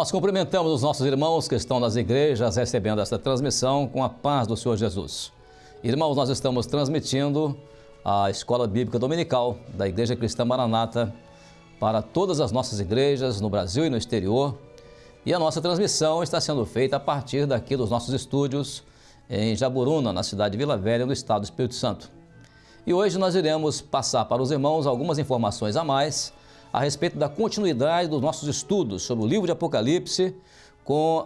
Nós cumprimentamos os nossos irmãos que estão nas igrejas recebendo esta transmissão com a paz do Senhor Jesus. Irmãos, nós estamos transmitindo a Escola Bíblica Dominical da Igreja Cristã Maranata para todas as nossas igrejas no Brasil e no exterior. E a nossa transmissão está sendo feita a partir daqui dos nossos estúdios em Jaburuna, na cidade de Vila Velha, no estado do Espírito Santo. E hoje nós iremos passar para os irmãos algumas informações a mais a respeito da continuidade dos nossos estudos sobre o livro de Apocalipse,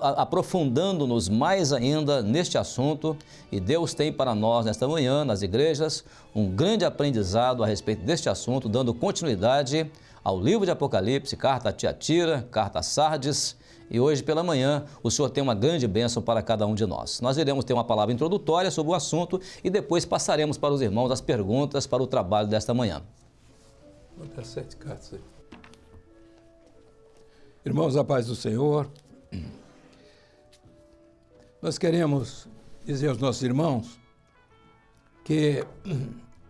aprofundando-nos mais ainda neste assunto. E Deus tem para nós, nesta manhã, nas igrejas, um grande aprendizado a respeito deste assunto, dando continuidade ao livro de Apocalipse, carta a Tiatira, carta a Sardes, e hoje pela manhã o Senhor tem uma grande bênção para cada um de nós. Nós iremos ter uma palavra introdutória sobre o assunto e depois passaremos para os irmãos as perguntas para o trabalho desta manhã. Vou dar sete cartas aí. Irmãos, a paz do Senhor. Nós queremos dizer aos nossos irmãos que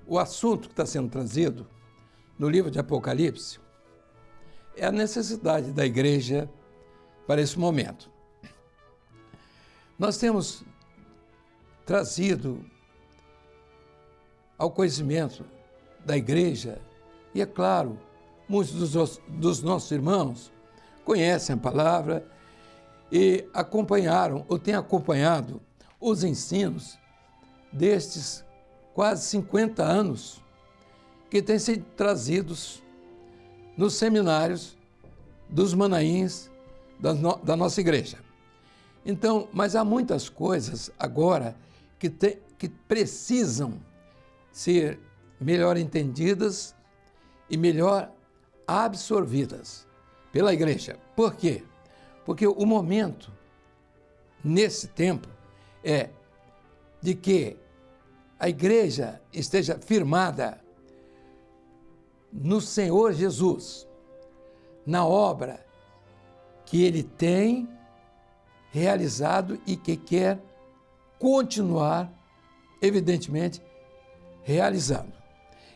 o assunto que está sendo trazido no livro de Apocalipse é a necessidade da igreja para esse momento. Nós temos trazido ao conhecimento da igreja, e é claro, muitos dos, dos nossos irmãos conhecem a palavra e acompanharam ou têm acompanhado os ensinos destes quase 50 anos que têm sido trazidos nos seminários dos manaíns da, no, da nossa igreja. Então, mas há muitas coisas agora que, te, que precisam ser melhor entendidas e melhor absorvidas pela igreja. Por quê? Porque o momento, nesse tempo, é de que a igreja esteja firmada no Senhor Jesus, na obra que ele tem realizado e que quer continuar, evidentemente, realizando.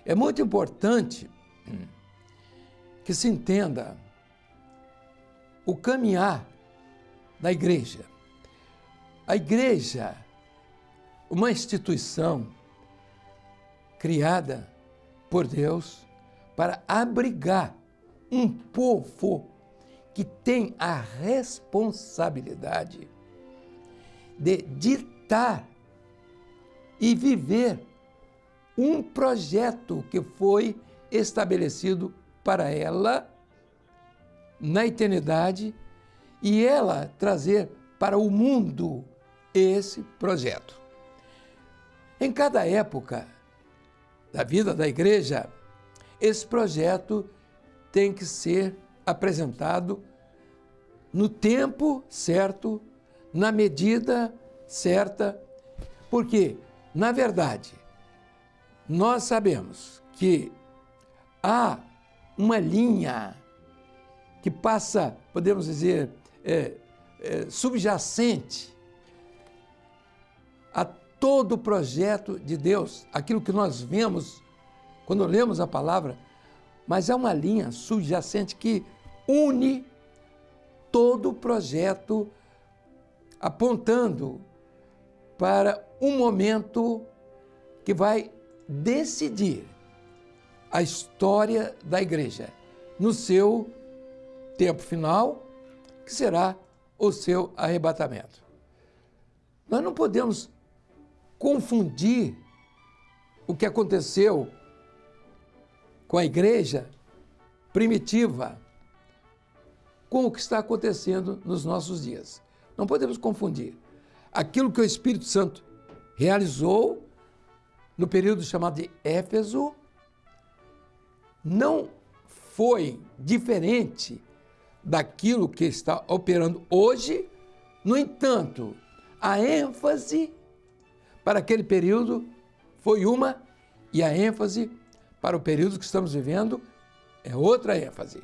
É muito importante que se entenda o caminhar da igreja. A igreja, uma instituição criada por Deus para abrigar um povo que tem a responsabilidade de ditar e viver um projeto que foi estabelecido para ela na eternidade e ela trazer para o mundo esse projeto. Em cada época da vida da igreja, esse projeto tem que ser apresentado no tempo certo, na medida certa, porque, na verdade, nós sabemos que há uma linha que passa, podemos dizer, é, é, subjacente a todo o projeto de Deus, aquilo que nós vemos quando lemos a palavra, mas é uma linha subjacente que une todo o projeto apontando para um momento que vai decidir a história da igreja no seu tempo final, que será o seu arrebatamento. Nós não podemos confundir o que aconteceu com a igreja primitiva com o que está acontecendo nos nossos dias. Não podemos confundir. Aquilo que o Espírito Santo realizou no período chamado de Éfeso não foi diferente daquilo que está operando hoje. No entanto, a ênfase para aquele período foi uma e a ênfase para o período que estamos vivendo é outra ênfase.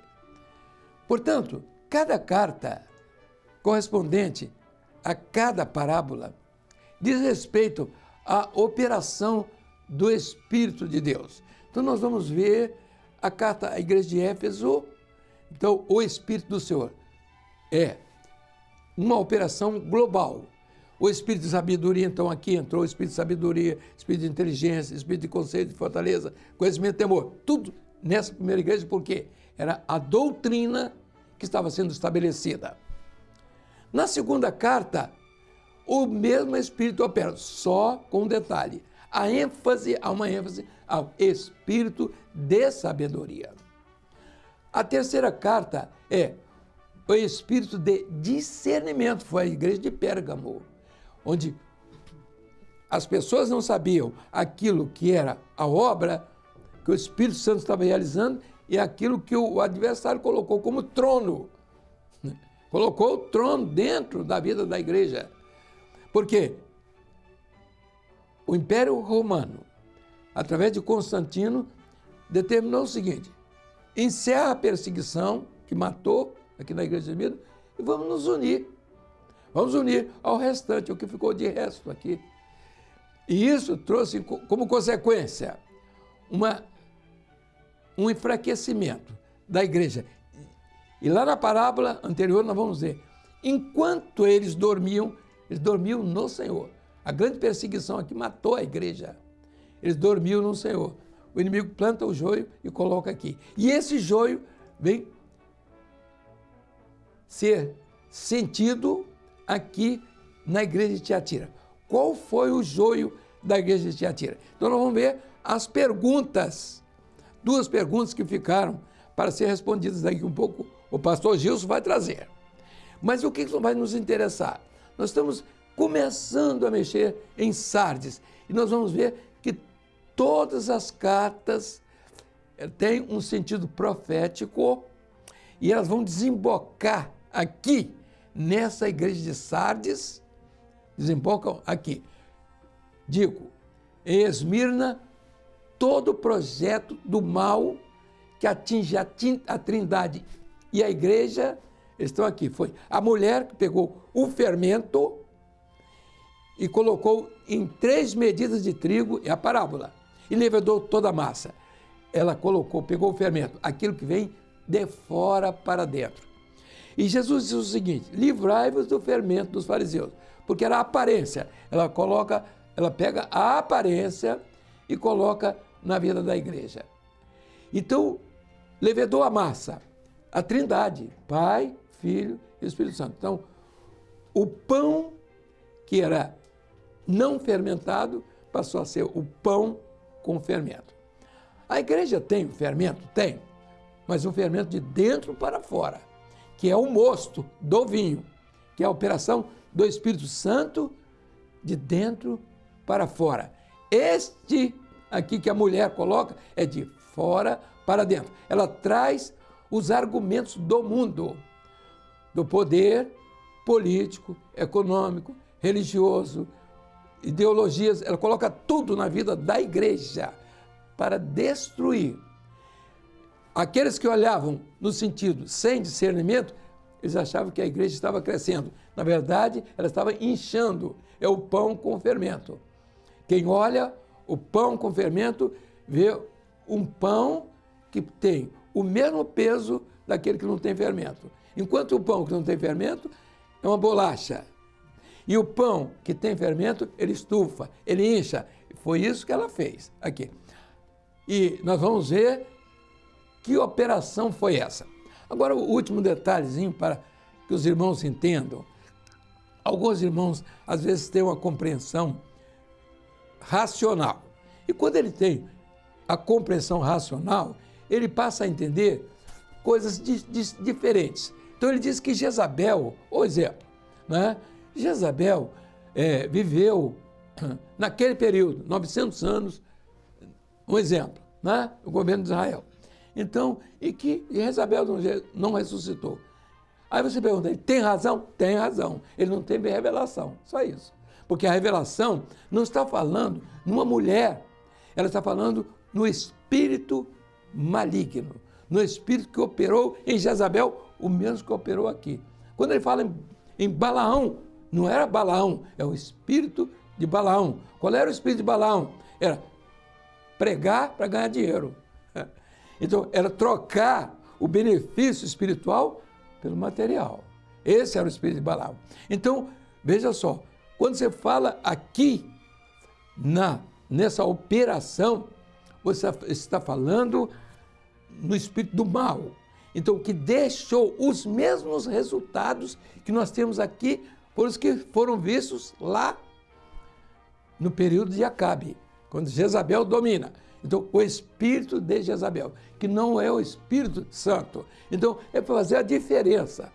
Portanto, cada carta correspondente a cada parábola diz respeito à operação do Espírito de Deus. Então nós vamos ver a carta à igreja de Éfeso, então, o Espírito do Senhor é uma operação global. O espírito de sabedoria, então, aqui entrou o espírito de sabedoria, espírito de inteligência, espírito de conceito, de fortaleza, conhecimento e temor. Tudo nessa primeira igreja, porque era a doutrina que estava sendo estabelecida. Na segunda carta, o mesmo espírito opera, só com um detalhe. A ênfase, há uma ênfase ao espírito de sabedoria. A terceira carta é o espírito de discernimento, foi a igreja de Pérgamo, onde as pessoas não sabiam aquilo que era a obra que o Espírito Santo estava realizando e aquilo que o adversário colocou como trono. Colocou o trono dentro da vida da igreja. Porque o Império Romano, através de Constantino, determinou o seguinte: encerra a perseguição que matou aqui na Igreja de Minas e vamos nos unir. Vamos unir ao restante, o que ficou de resto aqui. E isso trouxe como consequência uma, um enfraquecimento da igreja. E lá na parábola anterior nós vamos ver, enquanto eles dormiam, eles dormiam no Senhor. A grande perseguição aqui matou a igreja. Eles dormiam no Senhor. O inimigo planta o joio e coloca aqui. E esse joio vem ser sentido aqui na igreja de Tiatira. Qual foi o joio da igreja de Tiatira? Então nós vamos ver as perguntas, duas perguntas que ficaram para ser respondidas daqui um pouco. O pastor Gilson vai trazer. Mas o que vai nos interessar? Nós estamos começando a mexer em Sardes e nós vamos ver todas as cartas eh, têm um sentido profético e elas vão desembocar aqui, nessa igreja de Sardes, desembocam aqui. Digo, em Esmirna, todo o projeto do mal que atinge a, a trindade e a igreja estão aqui. Foi a mulher que pegou o fermento e colocou em três medidas de trigo, é a parábola, e levedou toda a massa. Ela colocou, pegou o fermento, aquilo que vem de fora para dentro. E Jesus diz o seguinte: livrai-vos do fermento dos fariseus, porque era a aparência. Ela coloca, ela pega a aparência e coloca na vida da igreja. Então, levedou a massa, a Trindade, Pai, Filho e Espírito Santo. Então, o pão que era não fermentado passou a ser o pão com fermento. A igreja tem o fermento? Tem, mas o fermento de dentro para fora que é o mosto do vinho, que é a operação do Espírito Santo de dentro para fora. Este aqui que a mulher coloca é de fora para dentro. Ela traz os argumentos do mundo, do poder político, econômico, religioso, ideologias, ela coloca tudo na vida da igreja para destruir Aqueles que olhavam no sentido sem discernimento, eles achavam que a igreja estava crescendo. Na verdade, ela estava inchando. É o pão com fermento. Quem olha o pão com fermento vê um pão que tem o mesmo peso daquele que não tem fermento. Enquanto o pão que não tem fermento é uma bolacha. E o pão que tem fermento, ele estufa, ele incha. Foi isso que ela fez aqui. E nós vamos ver que operação foi essa? Agora, o último detalhezinho para que os irmãos entendam. Alguns irmãos, às vezes, têm uma compreensão racional. E quando ele tem a compreensão racional, ele passa a entender coisas di di diferentes. Então, ele diz que Jezabel, ou exemplo, né? Jezabel é, viveu naquele período, 900 anos, um exemplo, né? o governo de Israel. Então, e que Jezabel não ressuscitou. Aí você pergunta, ele tem razão? Tem razão. Ele não teve revelação, só isso. Porque a revelação não está falando numa mulher, ela está falando no espírito maligno, no espírito que operou em Jezabel, o mesmo que operou aqui. Quando ele fala em, em Balaão, não era Balaão, é o espírito de Balaão. Qual era o espírito de Balaão? Era pregar para ganhar dinheiro. Então, era trocar o benefício espiritual pelo material. Esse era o espírito de Balaão. Então, veja só, quando você fala aqui na nessa operação, você está falando no espírito do mal. Então, que deixou os mesmos resultados que nós temos aqui, por os que foram vistos lá no período de Acabe, quando Jezabel domina. Então, o espírito de Jezabel, que não é o Espírito Santo. Então, é fazer a diferença.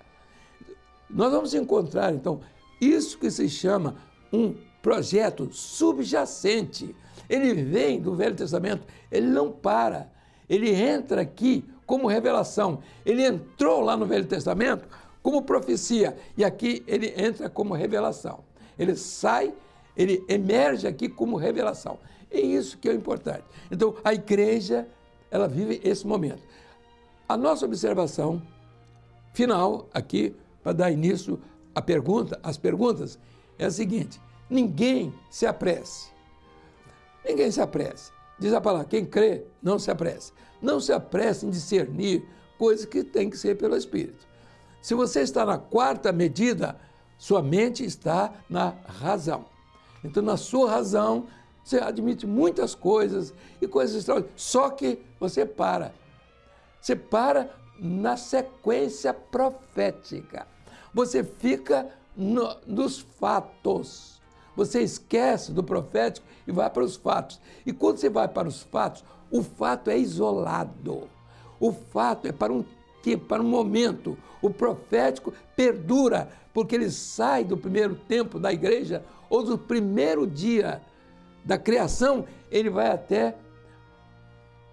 Nós vamos encontrar, então, isso que se chama um projeto subjacente. Ele vem do Velho Testamento, ele não para. Ele entra aqui como revelação. Ele entrou lá no Velho Testamento como profecia e aqui ele entra como revelação. Ele sai, ele emerge aqui como revelação. É isso que é importante. Então, a igreja, ela vive esse momento. A nossa observação final aqui, para dar início à pergunta, às perguntas, é a seguinte: ninguém se apresse. Ninguém se apresse. Diz a palavra, quem crê, não se apresse. Não se apresse em discernir coisas que tem que ser pelo Espírito. Se você está na quarta medida, sua mente está na razão. Então, na sua razão, você admite muitas coisas e coisas extraordinárias. Só que você para. Você para na sequência profética. Você fica no, nos fatos. Você esquece do profético e vai para os fatos. E quando você vai para os fatos, o fato é isolado. O fato é para um tempo, para um momento. O profético perdura, porque ele sai do primeiro tempo da igreja ou do primeiro dia da criação, ele vai até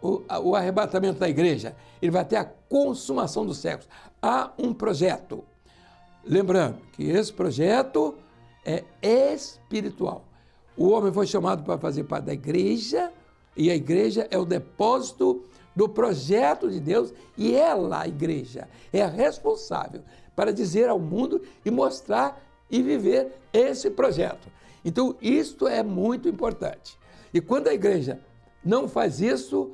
o, o arrebatamento da igreja, ele vai até a consumação dos séculos. Há um projeto. Lembrando que esse projeto é espiritual. O homem foi chamado para fazer parte da igreja, e a igreja é o depósito do projeto de Deus, e ela, a igreja, é a responsável para dizer ao mundo e mostrar e viver esse projeto. Então, isto é muito importante. E quando a igreja não faz isso,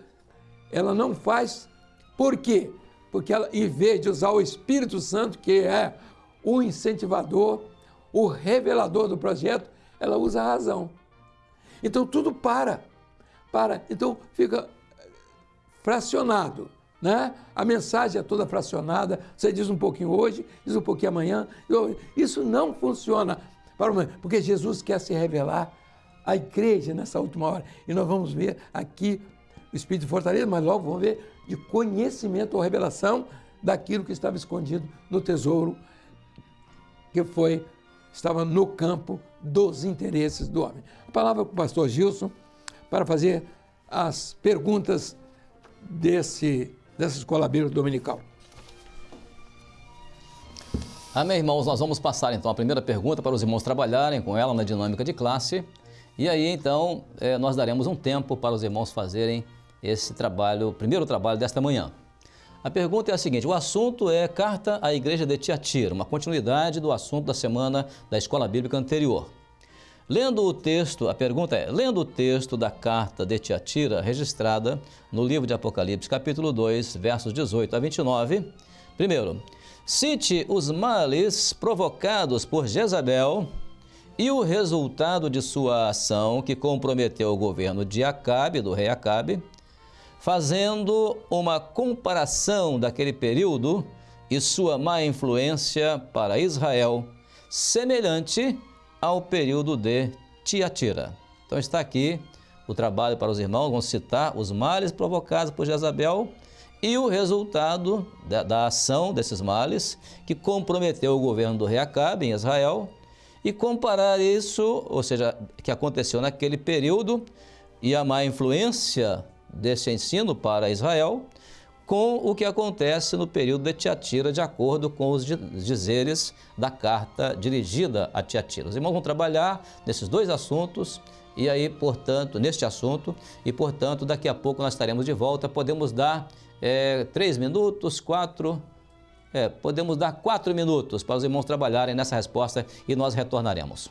ela não faz por quê? Porque ela, em vez de usar o Espírito Santo, que é o incentivador, o revelador do projeto, ela usa a razão. Então tudo para, para. Então fica fracionado. Né? A mensagem é toda fracionada, você diz um pouquinho hoje, diz um pouquinho amanhã. Isso não funciona, para o porque Jesus quer se revelar à igreja nessa última hora. E nós vamos ver aqui o Espírito de fortaleza, mas logo vamos ver de conhecimento ou revelação daquilo que estava escondido no tesouro que foi estava no campo dos interesses do homem. A palavra para o pastor Gilson para fazer as perguntas desse, dessa escola bíblica dominical. Amém, irmãos. Nós vamos passar então a primeira pergunta para os irmãos trabalharem com ela na dinâmica de classe. E aí então eh, nós daremos um tempo para os irmãos fazerem esse trabalho, o primeiro trabalho desta manhã. A pergunta é a seguinte: o assunto é Carta à Igreja de Tiatira, uma continuidade do assunto da semana da escola bíblica anterior. Lendo o texto, a pergunta é: lendo o texto da carta de Tiatira, registrada no livro de Apocalipse, capítulo 2, versos 18 a 29, primeiro, cite os males provocados por Jezabel e o resultado de sua ação que comprometeu o governo de Acabe, do rei Acabe, fazendo uma comparação daquele período e sua má influência para Israel, semelhante ao período de Tiatira. Então está aqui o trabalho para os irmãos, vamos citar os males provocados por Jezabel e o resultado da, da, ação desses males que comprometeu o governo do rei Acabe em Israel e comparar isso, ou seja, que aconteceu naquele período e a má influência desse ensino para Israel com o que acontece no período de Tiatira, de acordo com os dizeres da carta dirigida a Tiatira. Os irmãos vão trabalhar nesses dois assuntos e aí, portanto, neste assunto, e portanto, daqui a pouco nós estaremos de volta. Podemos dar é, três minutos, quatro, é, podemos dar quatro minutos para os irmãos trabalharem nessa resposta e nós retornaremos.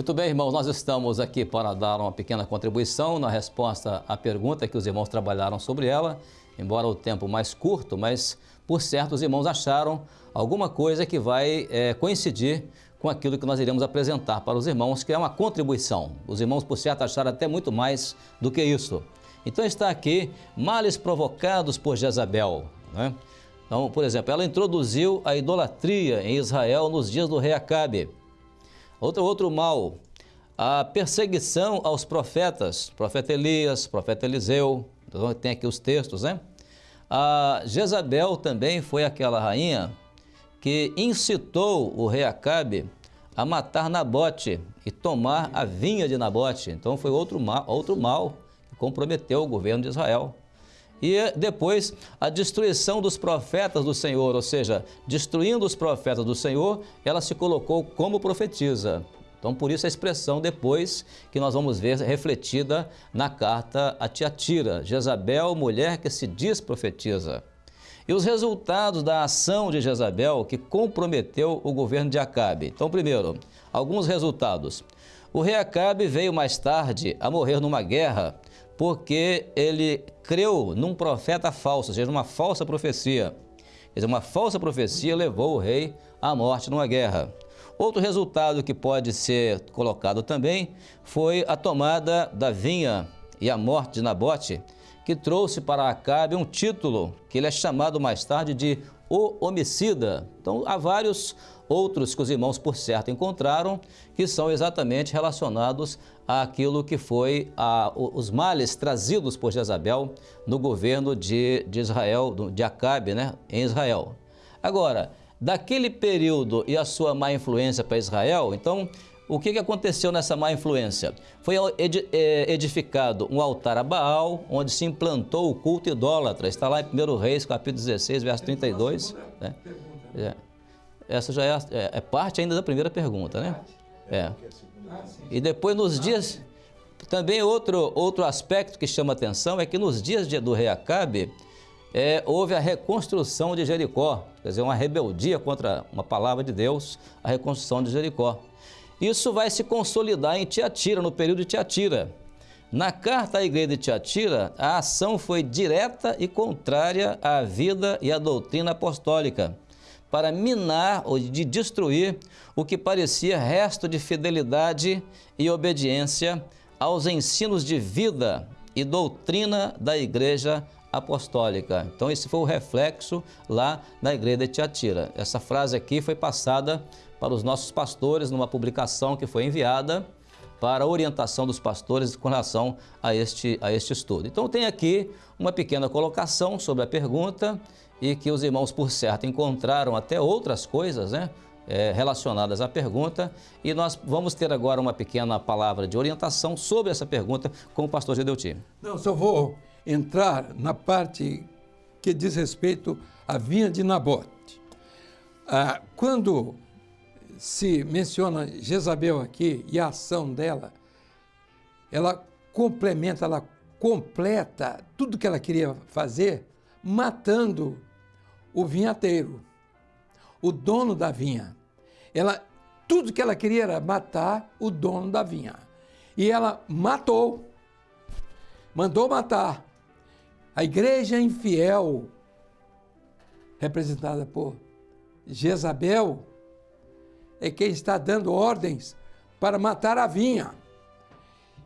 Muito bem, irmãos, nós estamos aqui para dar uma pequena contribuição na resposta à pergunta que os irmãos trabalharam sobre ela, embora o tempo mais curto, mas por certo os irmãos acharam alguma coisa que vai é, coincidir com aquilo que nós iremos apresentar para os irmãos, que é uma contribuição. Os irmãos, por certo, acharam até muito mais do que isso. Então está aqui, males provocados por Jezabel. Né? Então, por exemplo, ela introduziu a idolatria em Israel nos dias do rei Acabe. Outro, outro mal, a perseguição aos profetas, profeta Elias, profeta Eliseu, então, tem aqui os textos, né? A Jezabel também foi aquela rainha que incitou o rei Acabe a matar Nabote e tomar a vinha de Nabote. Então foi outro mal, outro mal que comprometeu o governo de Israel. E depois a destruição dos profetas do Senhor, ou seja, destruindo os profetas do Senhor, ela se colocou como profetiza. Então, por isso a expressão depois que nós vamos ver refletida na carta a Tiatira, Jezabel, mulher que se diz profetiza. E os resultados da ação de Jezabel que comprometeu o governo de Acabe. Então, primeiro, alguns resultados. O rei Acabe veio mais tarde a morrer numa guerra porque ele creu num profeta falso, ou seja, uma falsa profecia. Quer dizer, uma falsa profecia levou o rei à morte numa guerra. Outro resultado que pode ser colocado também foi a tomada da vinha e a morte de Nabote, que trouxe para Acabe um título que ele é chamado mais tarde de o homicida. Então, há vários outros que os irmãos, por certo, encontraram, que são exatamente relacionados àquilo que foi a, os males trazidos por Jezabel no governo de, de Israel, de Acabe, né, em Israel. Agora, daquele período e a sua má influência para Israel, então o que, aconteceu nessa má influência? Foi é, edificado um altar a Baal, onde se implantou o culto idólatra. Está lá em 1 Reis, capítulo 16, verso 32. Né? É. Essa já é, é, é, parte ainda da primeira pergunta, né? É. E depois nos dias... Também outro, outro aspecto que chama atenção é que nos dias do rei Acabe, é, houve a reconstrução de Jericó, quer dizer, uma rebeldia contra uma palavra de Deus, a reconstrução de Jericó. Isso vai se consolidar em Tiatira, no período de Tiatira. Na carta à igreja de Tiatira, a ação foi direta e contrária à vida e à doutrina apostólica, para minar ou de destruir o que parecia resto de fidelidade e obediência aos ensinos de vida e doutrina da igreja apostólica. Então esse foi o reflexo lá na igreja de Tiatira. Essa frase aqui foi passada para os nossos pastores numa publicação que foi enviada para a orientação dos pastores com relação a este, a este estudo. Então tem aqui uma pequena colocação sobre a pergunta e que os irmãos, por certo, encontraram até outras coisas né, é, relacionadas à pergunta e nós vamos ter agora uma pequena palavra de orientação sobre essa pergunta com o pastor Gedeuti. Não, só vou entrar na parte que diz respeito à vinha de Nabote. Ah, quando se menciona Jezabel aqui e a ação dela, ela complementa, ela completa tudo que ela queria fazer, matando o vinhateiro, o dono da vinha. Ela, tudo que ela queria era matar o dono da vinha. E ela matou, mandou matar. A igreja infiel, representada por Jezabel, é quem está dando ordens para matar a vinha.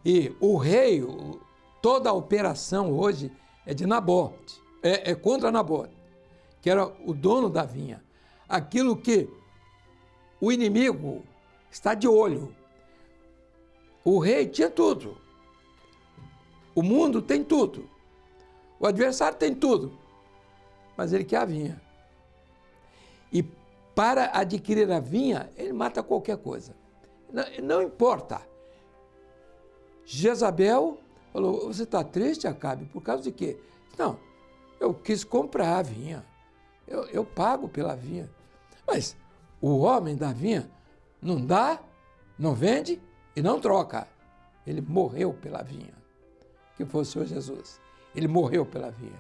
E o rei, toda a operação hoje é de Nabote, é, é contra Nabote, que era o dono da vinha. Aquilo que o inimigo está de olho. O rei tinha tudo. O mundo tem tudo. O adversário tem tudo. Mas ele quer a vinha. E para adquirir a vinha, ele mata qualquer coisa. Não, não importa. Jezabel falou, você está triste, Acabe? Por causa de quê? Não, eu quis comprar a vinha. Eu, eu pago pela vinha. Mas o homem da vinha não dá, não vende e não troca. Ele morreu pela vinha, que foi o Senhor Jesus. Ele morreu pela vinha.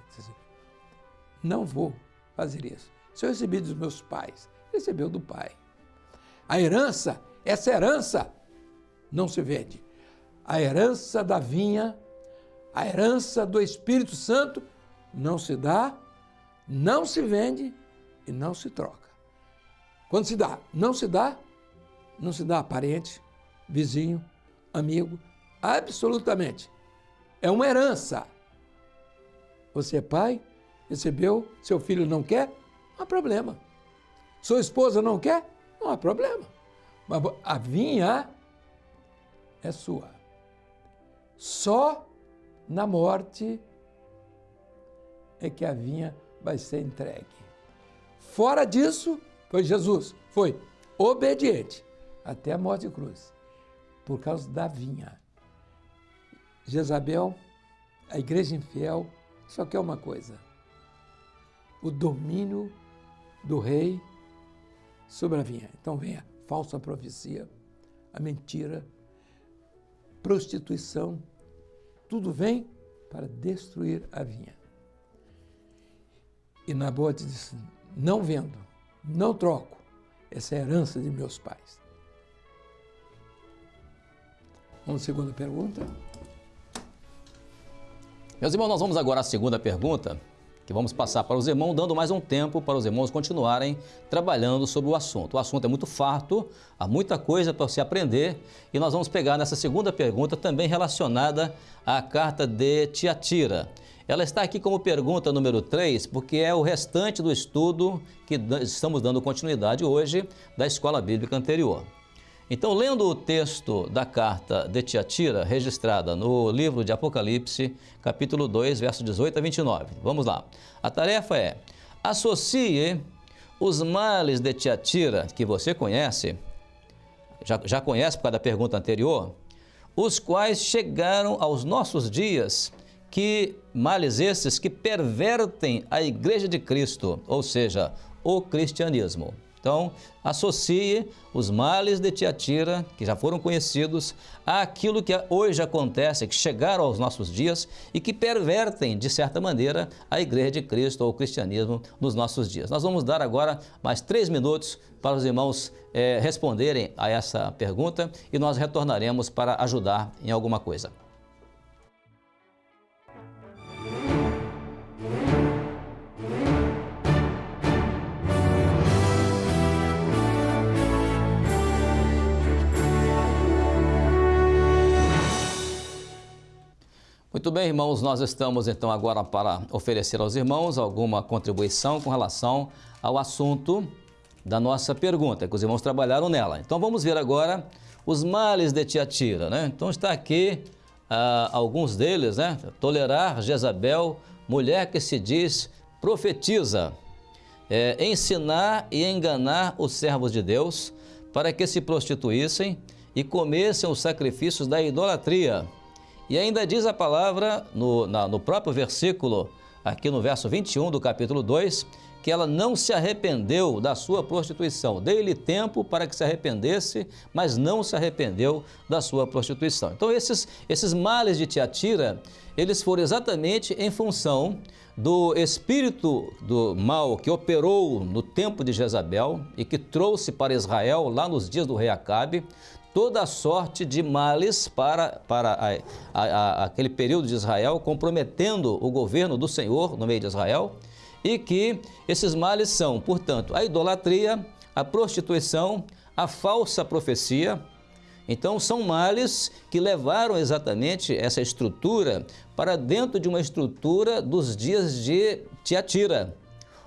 Não vou fazer isso. Se eu recebi dos meus pais, recebeu do pai. A herança, essa herança não se vende. A herança da vinha, a herança do Espírito Santo não se dá, não se vende e não se troca. Quando se dá, não se dá, não se dá a parente, vizinho, amigo, absolutamente. É uma herança. Você é pai, recebeu, seu filho não quer, não há problema. Sua esposa não quer, não há problema. Mas a vinha é sua. Só na morte é que a vinha vai ser entregue. Fora disso, foi Jesus, foi obediente até a morte de cruz, por causa da vinha. Jezabel, a igreja infiel, só quer uma coisa: o domínio do rei sobre a vinha. Então vem a falsa profecia, a mentira, prostituição, tudo vem para destruir a vinha. E Nabote disse: Não vendo, não troco, essa é herança de meus pais. Vamos segunda pergunta. Meus irmãos, nós vamos agora à segunda pergunta, que vamos passar para os irmãos, dando mais um tempo para os irmãos continuarem trabalhando sobre o assunto. O assunto é muito farto, há muita coisa para se aprender e nós vamos pegar nessa segunda pergunta também relacionada à carta de Tiatira. Ela está aqui como pergunta número 3, porque é o restante do estudo que estamos dando continuidade hoje da escola bíblica anterior. Então, lendo o texto da carta de Tiatira, registrada no livro de Apocalipse, capítulo 2, verso 18 a 29. Vamos lá. A tarefa é: associe os males de Tiatira, que você conhece, já, já conhece por causa da pergunta anterior, os quais chegaram aos nossos dias, que males esses que pervertem a igreja de Cristo, ou seja, o cristianismo. Então, associe os males de Tiatira, que já foram conhecidos, àquilo que hoje acontece, que chegaram aos nossos dias e que pervertem, de certa maneira, a Igreja de Cristo ou o cristianismo nos nossos dias. Nós vamos dar agora mais três minutos para os irmãos eh, responderem a essa pergunta e nós retornaremos para ajudar em alguma coisa. Muito bem, irmãos, nós estamos então agora para oferecer aos irmãos alguma contribuição com relação ao assunto da nossa pergunta, que os irmãos trabalharam nela. Então vamos ver agora os males de Tiatira, né? Então está aqui ah, alguns deles, né? Tolerar Jezabel, mulher que se diz profetiza, é, ensinar e enganar os servos de Deus para que se prostituíssem e comessem os sacrifícios da idolatria e ainda diz a palavra no, na, no próprio versículo, aqui no verso 21 do capítulo 2, que ela não se arrependeu da sua prostituição. Dei-lhe tempo para que se arrependesse, mas não se arrependeu da sua prostituição. Então esses, esses males de Tiatira, eles foram exatamente em função do espírito do mal que operou no tempo de Jezabel e que trouxe para Israel, lá nos dias do rei Acabe, toda sorte de males para, para a, a, a, aquele período de Israel, comprometendo o governo do Senhor no meio de Israel, e que esses males são, portanto, a idolatria, a prostituição, a falsa profecia. Então, são males que levaram exatamente essa estrutura para dentro de uma estrutura dos dias de Tiatira,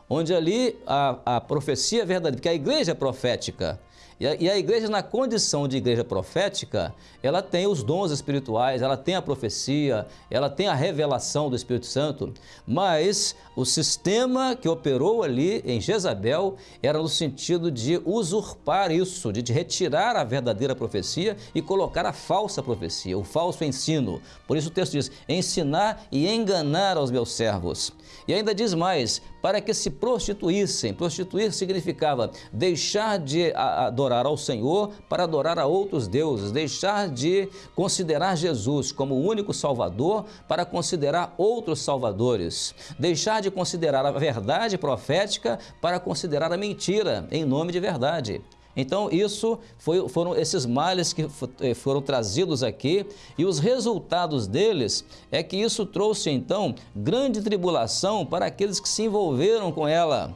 onde ali a, a profecia verdadeira, porque a igreja é profética, e a, e a igreja, na condição de igreja profética, ela tem os dons espirituais, ela tem a profecia, ela tem a revelação do Espírito Santo, mas o sistema que operou ali em Jezabel era no sentido de usurpar isso, de retirar a verdadeira profecia e colocar a falsa profecia, o falso ensino. Por isso o texto diz: ensinar e enganar aos meus servos. E ainda diz mais: para que se prostituíssem. Prostituir significava deixar de adorar ao Senhor para adorar a outros deuses, deixar de considerar Jesus como o único Salvador para considerar outros salvadores, deixar de considerar a verdade profética para considerar a mentira em nome de verdade. Então, isso foi, foram esses males que eh, foram trazidos aqui e os resultados deles é que isso trouxe, então, grande tribulação para aqueles que se envolveram com ela.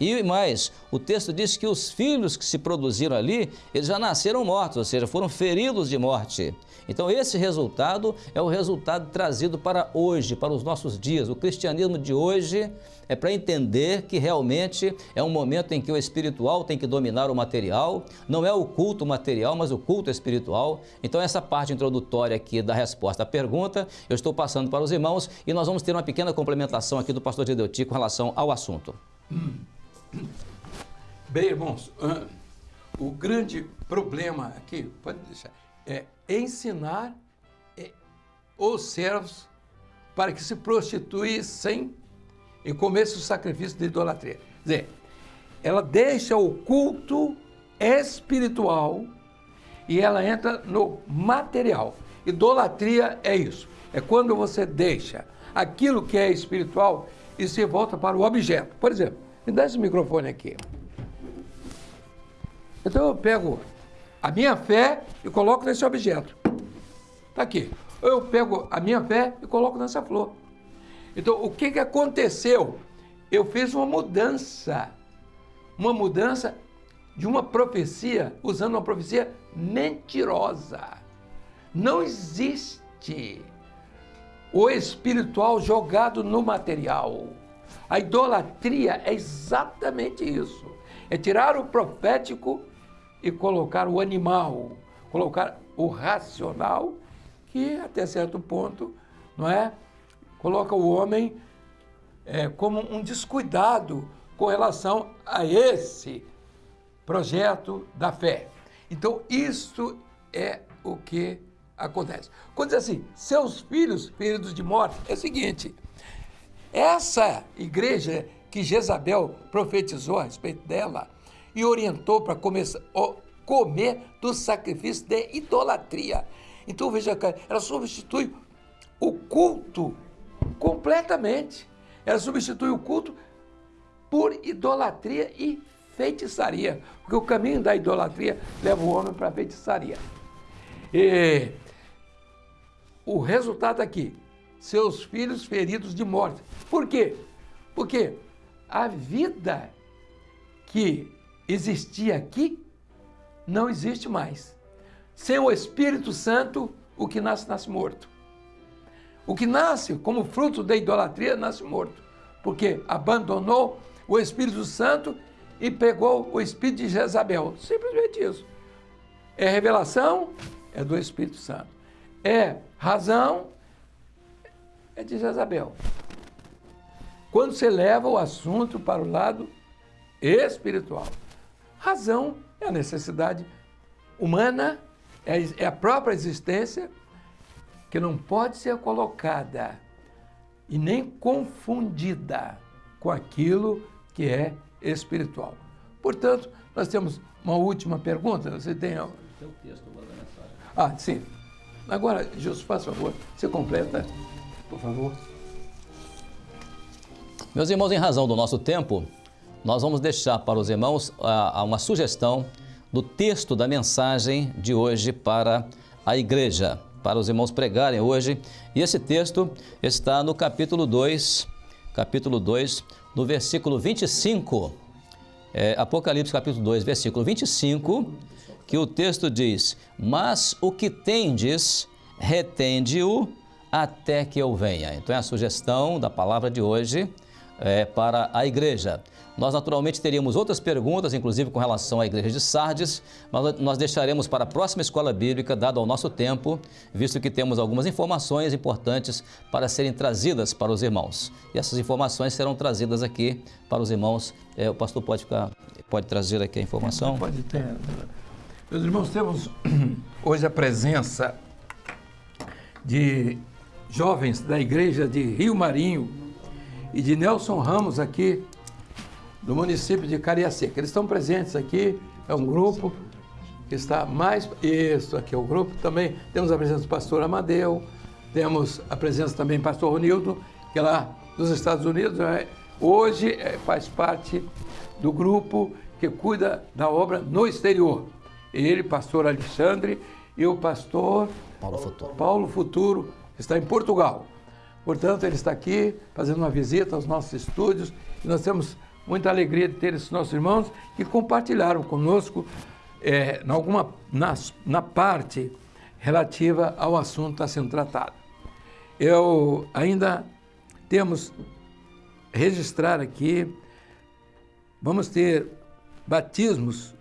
E mais, o texto diz que os filhos que se produziram ali, eles já nasceram mortos, ou seja, foram feridos de morte. Então esse resultado é o resultado trazido para hoje, para os nossos dias. O cristianismo de hoje é para entender que realmente é um momento em que o espiritual tem que dominar o material, não é o culto material, mas o culto espiritual. Então essa parte introdutória aqui da resposta à pergunta, eu estou passando para os irmãos e nós vamos ter uma pequena complementação aqui do pastor Dedeuti com relação ao assunto. Bem, irmãos, o grande problema aqui, pode deixar, é ensinar é, os servos para que se prostituíssem e comesse o sacrifício de idolatria. Quer dizer, ela deixa o culto espiritual e ela entra no material. Idolatria é isso. É quando você deixa aquilo que é espiritual e se volta para o objeto. Por exemplo, me dá esse microfone aqui. Então eu pego a minha fé e coloco nesse objeto. Está aqui. Eu pego a minha fé e coloco nessa flor. Então, o que, que aconteceu? Eu fiz uma mudança. Uma mudança de uma profecia, usando uma profecia mentirosa. Não existe o espiritual jogado no material. A idolatria é exatamente isso. É tirar o profético e colocar o animal, colocar o racional que até certo ponto, não é, coloca o homem é, como um descuidado com relação a esse projeto da fé. Então isso é o que acontece. Quando diz assim, seus filhos feridos de morte, é o seguinte, essa igreja que Jezabel profetizou a respeito dela e orientou para comer do sacrifício de idolatria. Então veja, ela substitui o culto completamente. Ela substitui o culto por idolatria e feitiçaria, porque o caminho da idolatria leva o homem para a feitiçaria. E o resultado aqui, seus filhos feridos de morte. Por quê? Porque a vida que existia aqui não existe mais. Sem o Espírito Santo, o que nasce, nasce morto. O que nasce como fruto da idolatria, nasce morto. Porque abandonou o Espírito Santo e pegou o Espírito de Jezabel. Simplesmente isso. É revelação, é do Espírito Santo. É razão, é de Jezabel. Quando você leva o assunto para o lado espiritual. Razão é a necessidade humana é, é a própria existência que não pode ser colocada e nem confundida com aquilo que é espiritual. Portanto, nós temos uma última pergunta. Você tem algo? Tem o texto mensagem. Ah, sim. Agora, Jesus, faz favor, você completa, por favor. Meus irmãos, em razão do nosso tempo, nós vamos deixar para os irmãos uh, uma sugestão do texto da mensagem de hoje para a igreja, para os irmãos pregarem hoje. E esse texto está no capítulo 2, capítulo 2, no versículo 25. É, Apocalipse capítulo 2, versículo 25, que o texto diz: Mas o que tendes, retende-o até que eu venha. Então é a sugestão da palavra de hoje é, para a igreja. Nós naturalmente teríamos outras perguntas, inclusive com relação à igreja de Sardes, mas nós deixaremos para a próxima escola bíblica, dado ao nosso tempo, visto que temos algumas informações importantes para serem trazidas para os irmãos. E essas informações serão trazidas aqui para os irmãos. É, o pastor pode ficar, pode trazer aqui a informação? Pode ter. Meus irmãos, temos hoje a presença de jovens da igreja de Rio Marinho e de Nelson Ramos aqui do município de Cariacica. Eles estão presentes aqui, é um grupo que está mais... Isso, aqui é o grupo também. Temos a presença do pastor Amadeu, temos a presença também do pastor Ronildo, que é lá dos Estados Unidos, é, hoje é, faz parte do grupo que cuida da obra no exterior. Ele, pastor Alexandre, e o pastor Paulo Futuro. Paulo Futuro está em Portugal. Portanto, ele está aqui fazendo uma visita aos nossos estúdios e nós temos muita alegria de ter esses nossos irmãos que compartilharam conosco é, na, alguma, na, na parte relativa ao assunto está sendo tratado. Eu ainda temos registrar aqui, vamos ter batismos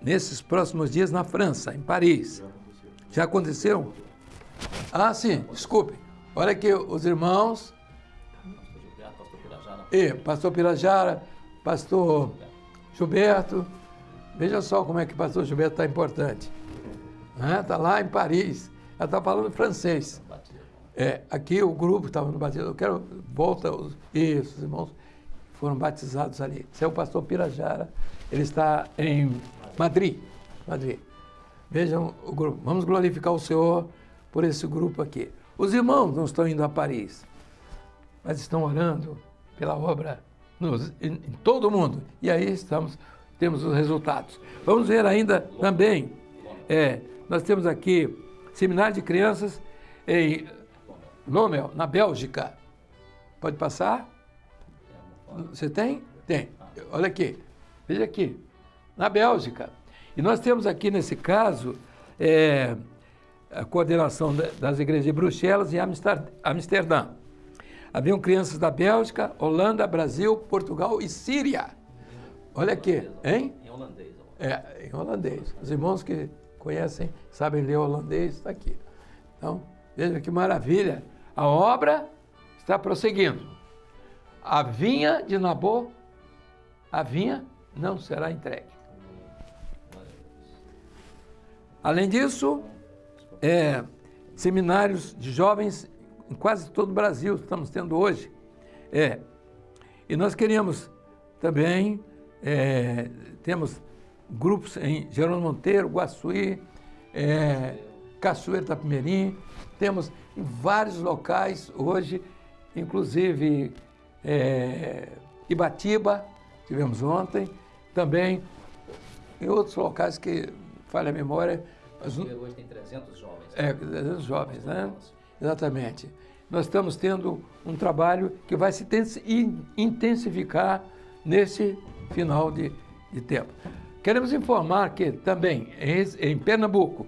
nesses próximos dias na França, em Paris. Já aconteceu? Ah, sim, desculpe. Olha aqui os irmãos. E pastor Pirajara, pastor Gilberto. Veja só como é que o pastor Gilberto está importante. Está lá em Paris. Ela está falando francês. É, aqui o grupo estava no batismo. Eu quero, volta, os, isso, os irmãos foram batizados ali. Esse é o pastor Pirajara. Ele está em Madrid. Madrid. Vejam o grupo. Vamos glorificar o Senhor por esse grupo aqui. Os irmãos não estão indo a Paris, mas estão orando pela obra nos, em, em todo o mundo. E aí estamos, temos os resultados. Vamos ver ainda também, é, nós temos aqui seminário de crianças em Lommel, na Bélgica. Pode passar? Você tem? Tem. Olha aqui. Veja aqui. Na Bélgica. E nós temos aqui, nesse caso, é, a coordenação das igrejas de Bruxelas e Amsterdã. Haviam crianças da Bélgica, Holanda, Brasil, Portugal e Síria. Olha aqui, hein? Em holandês. É, em holandês. Os irmãos que conhecem, sabem ler holandês, está aqui. Então, veja que maravilha. A obra está prosseguindo. A vinha de Nabô, a vinha não será entregue. Além disso, é, seminários de jovens em quase todo o Brasil estamos tendo hoje. É, e nós queríamos também, é, temos grupos em Jerônimo Monteiro, Guaçuí, é, Cachoeira temos em vários locais hoje, inclusive é, Ibatiba, tivemos ontem, também em outros locais que falha a memória. Mas, hoje tem 300 jovens. É, 300 jovens, né? Exatamente. Nós estamos tendo um trabalho que vai se intensificar nesse final de, de tempo. Queremos informar que também em, em Pernambuco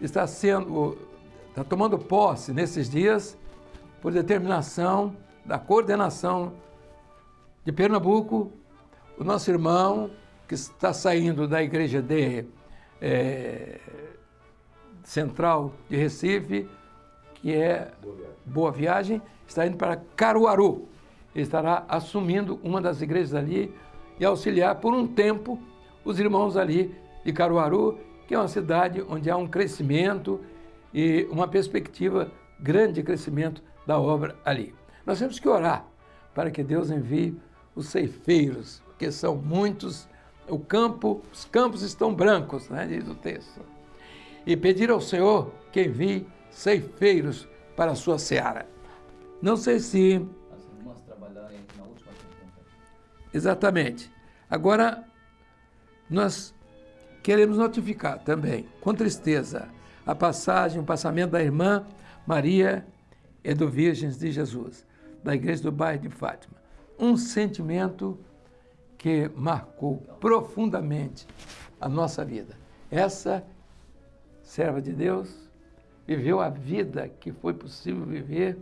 está sendo, está tomando posse nesses dias, por determinação da coordenação de Pernambuco, o nosso irmão que está saindo da igreja de é, Central de Recife, que é Boa Viagem. Boa Viagem, está indo para Caruaru. Ele estará assumindo uma das igrejas ali e auxiliar por um tempo os irmãos ali de Caruaru, que é uma cidade onde há um crescimento e uma perspectiva grande de crescimento da obra ali. Nós temos que orar para que Deus envie os ceifeiros, que são muitos o campo, os campos estão brancos, né, diz o texto. E pedir ao Senhor que envie ceifeiros para a sua seara. Não sei se. As irmãs trabalharem na última Exatamente. Agora, nós queremos notificar também, com tristeza, a passagem, o passamento da irmã Maria Virgens de Jesus, da igreja do bairro de Fátima. Um sentimento que marcou profundamente a nossa vida. Essa serva de Deus viveu a vida que foi possível viver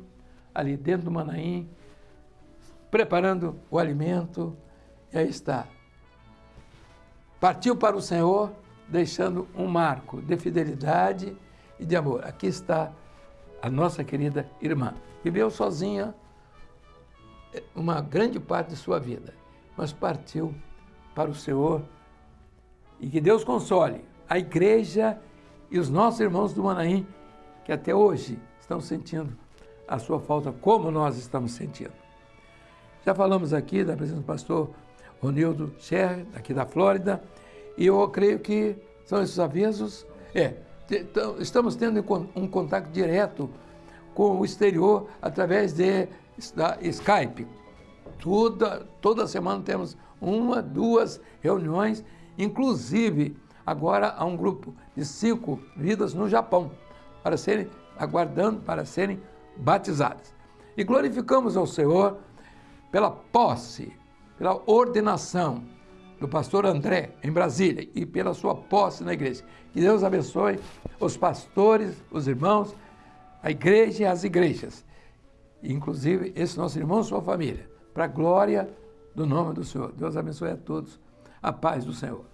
ali dentro do Manaim, preparando o alimento, e aí está. Partiu para o Senhor, deixando um marco de fidelidade e de amor. Aqui está a nossa querida irmã. Viveu sozinha uma grande parte de sua vida mas partiu para o Senhor. E que Deus console a igreja e os nossos irmãos do Manaim, que até hoje estão sentindo a sua falta, como nós estamos sentindo. Já falamos aqui da presença do pastor Ronildo Scher, aqui da Flórida, e eu creio que são esses avisos. É, estamos tendo um contato direto com o exterior através de da Skype, Toda, toda semana temos uma, duas reuniões, inclusive agora há um grupo de cinco vidas no Japão, para serem, aguardando para serem batizadas. E glorificamos ao Senhor pela posse, pela ordenação do pastor André em Brasília e pela sua posse na igreja. Que Deus abençoe os pastores, os irmãos, a igreja e as igrejas, inclusive esse nosso irmão e sua família, para a glória do nome do Senhor. Deus abençoe a todos. A paz do Senhor.